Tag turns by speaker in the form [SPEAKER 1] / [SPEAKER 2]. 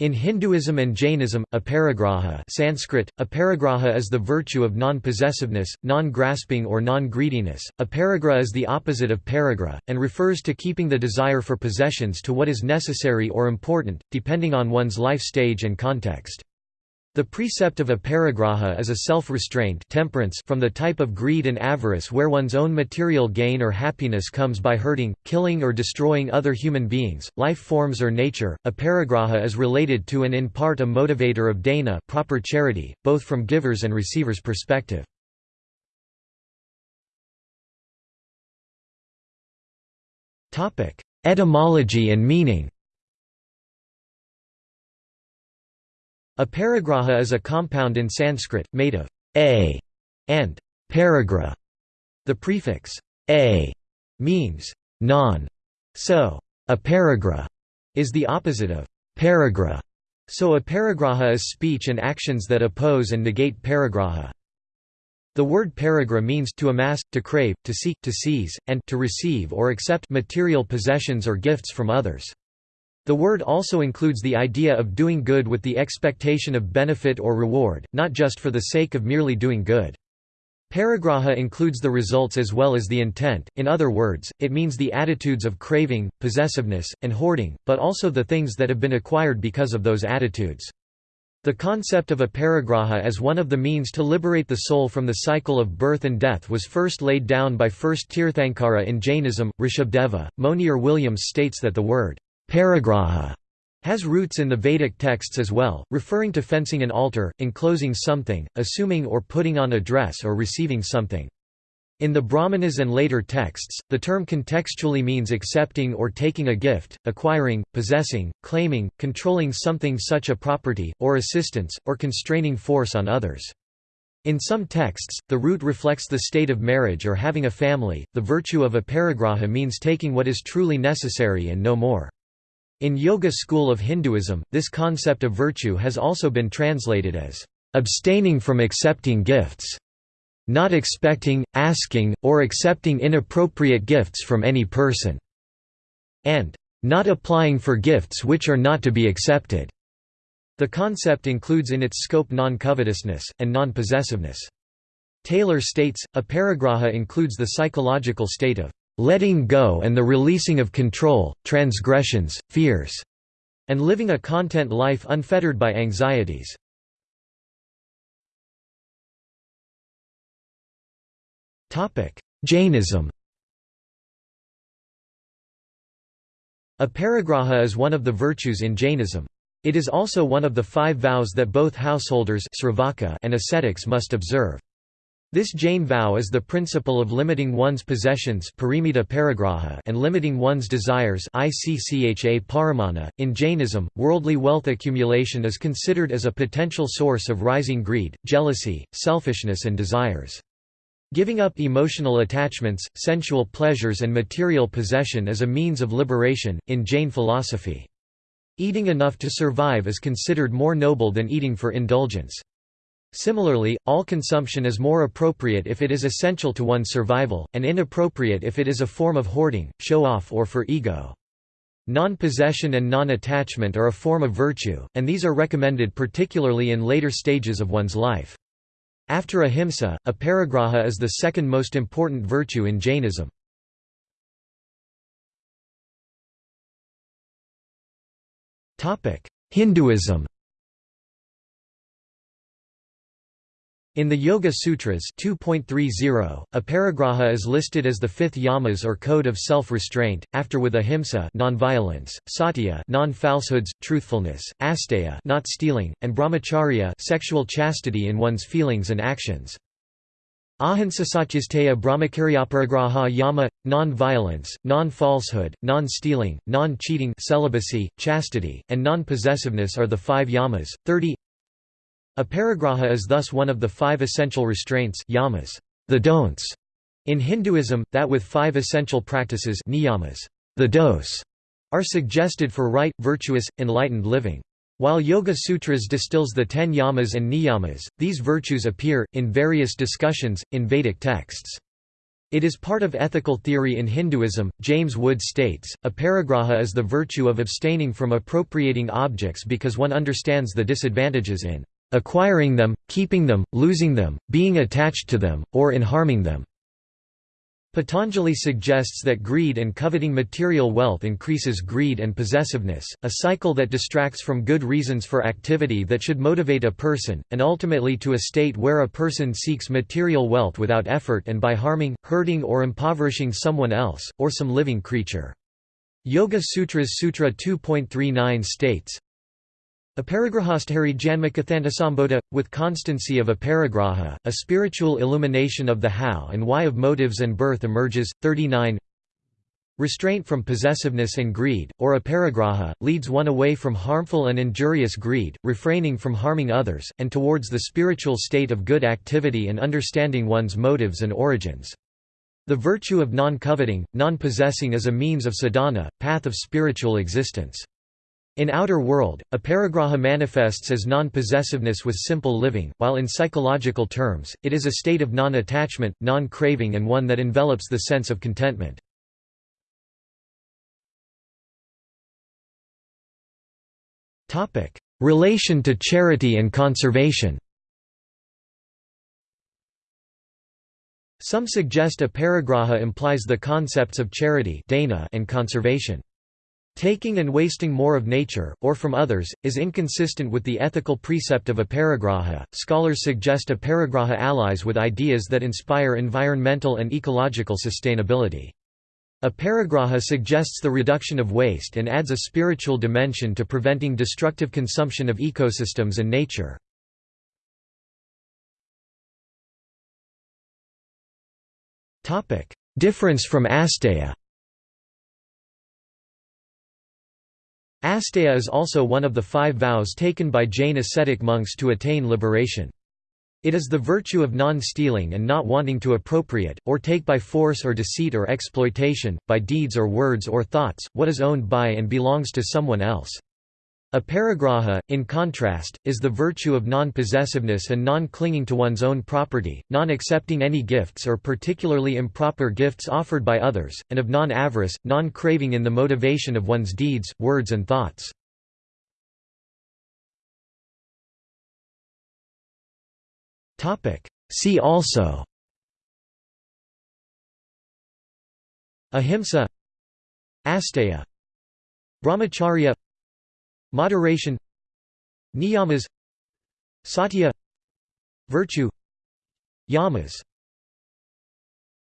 [SPEAKER 1] In Hinduism and Jainism, aparigraha Sanskrit, aparigraha is the virtue of non-possessiveness, non-grasping or non-greediness. Aparigraha is the opposite of parigraha, and refers to keeping the desire for possessions to what is necessary or important, depending on one's life stage and context. The precept of aparigraha is a self-restraint temperance from the type of greed and avarice where one's own material gain or happiness comes by hurting, killing or destroying other human beings, life forms or nature. Aparigraha is related to and in part a motivator of dana proper charity, both from givers and receivers' perspective. Etymology and meaning Aparigraha is a compound in Sanskrit, made of a and parigraha. The prefix a means non, so a parigraha is the opposite of parigraha. So a parigraha is speech and actions that oppose and negate parigraha. The word parigraha means to amass, to crave, to seek, to seize, and to receive or accept material possessions or gifts from others. The word also includes the idea of doing good with the expectation of benefit or reward, not just for the sake of merely doing good. Parigraha includes the results as well as the intent, in other words, it means the attitudes of craving, possessiveness, and hoarding, but also the things that have been acquired because of those attitudes. The concept of aparigraha as one of the means to liberate the soul from the cycle of birth and death was first laid down by first Tirthankara in Jainism, Rishabhadeva. Monier Williams states that the word Parigraha has roots in the Vedic texts as well, referring to fencing an altar, enclosing something, assuming or putting on a dress or receiving something. In the Brahmanas and later texts, the term contextually means accepting or taking a gift, acquiring, possessing, claiming, controlling something such a property, or assistance, or constraining force on others. In some texts, the root reflects the state of marriage or having a family. The virtue of aparigraha means taking what is truly necessary and no more. In Yoga school of Hinduism, this concept of virtue has also been translated as abstaining from accepting gifts, not expecting, asking, or accepting inappropriate gifts from any person, and not applying for gifts which are not to be accepted. The concept includes in its scope non-covetousness, and non-possessiveness. Taylor states, aparigraha includes the psychological state of letting go and the releasing of control, transgressions, fears, and living a content life unfettered by anxieties. Jainism A Aparigraha is one of the virtues in Jainism. It is also one of the five vows that both householders and ascetics must observe. This Jain vow is the principle of limiting one's possessions and limiting one's desires .In Jainism, worldly wealth accumulation is considered as a potential source of rising greed, jealousy, selfishness and desires. Giving up emotional attachments, sensual pleasures and material possession is a means of liberation, in Jain philosophy. Eating enough to survive is considered more noble than eating for indulgence. Similarly, all consumption is more appropriate if it is essential to one's survival, and inappropriate if it is a form of hoarding, show-off or for ego. Non-possession and non-attachment are a form of virtue, and these are recommended particularly in later stages of one's life. After ahimsa, aparigraha is the second most important virtue in Jainism. Hinduism In the Yoga Sutras 2.30, aparigraha is listed as the fifth yamas or code of self-restraint, after with ahimsa non-violence, satya non-falsehoods, truthfulness, asteya not stealing, and brahmacharya sexual chastity in one's feelings and actions. Ahinsasachisteya brahmacharyaparigraha yama non-violence, non-falsehood, non-stealing, non-cheating celibacy, chastity, and non-possessiveness are the five yamas. 30 Aparigraha is thus one of the five essential restraints yamas, the don'ts, in Hinduism, that with five essential practices niyamas, the dos, are suggested for right, virtuous, enlightened living. While Yoga Sutras distills the ten yamas and niyamas, these virtues appear, in various discussions, in Vedic texts. It is part of ethical theory in Hinduism. James Wood states, aparigraha is the virtue of abstaining from appropriating objects because one understands the disadvantages in acquiring them, keeping them, losing them, being attached to them, or in harming them. Patanjali suggests that greed and coveting material wealth increases greed and possessiveness, a cycle that distracts from good reasons for activity that should motivate a person, and ultimately to a state where a person seeks material wealth without effort and by harming, hurting or impoverishing someone else, or some living creature. Yoga Sutras Sutra 2.39 states, Aparigrahasthari Janmakathantasambodha, with constancy of aparigraha, a spiritual illumination of the how and why of motives and birth emerges. 39 Restraint from possessiveness and greed, or aparigraha, leads one away from harmful and injurious greed, refraining from harming others, and towards the spiritual state of good activity and understanding one's motives and origins. The virtue of non-coveting, non-possessing is a means of sadhana, path of spiritual existence. In outer world, aparigraha manifests as non-possessiveness with simple living, while in psychological terms, it is a state of non-attachment, non-craving and one that envelops the sense of contentment. Relation to charity and conservation Some suggest aparigraha implies the concepts of charity and conservation. Taking and wasting more of nature, or from others, is inconsistent with the ethical precept of aparigraha. Scholars suggest aparigraha allies with ideas that inspire environmental and ecological sustainability. Aparigraha suggests the reduction of waste and adds a spiritual dimension to preventing destructive consumption of ecosystems and nature. Difference from asteya Asteya is also one of the five vows taken by Jain ascetic monks to attain liberation. It is the virtue of non-stealing and not wanting to appropriate, or take by force or deceit or exploitation, by deeds or words or thoughts, what is owned by and belongs to someone else. Aparigraha, in contrast, is the virtue of non-possessiveness and non-clinging to one's own property, non-accepting any gifts or particularly improper gifts offered by others, and of non-avarice, non-craving in the motivation of one's deeds, words and thoughts. See also Ahimsa Asteya Brahmacharya Moderation Niyamas Satya Virtue Yamas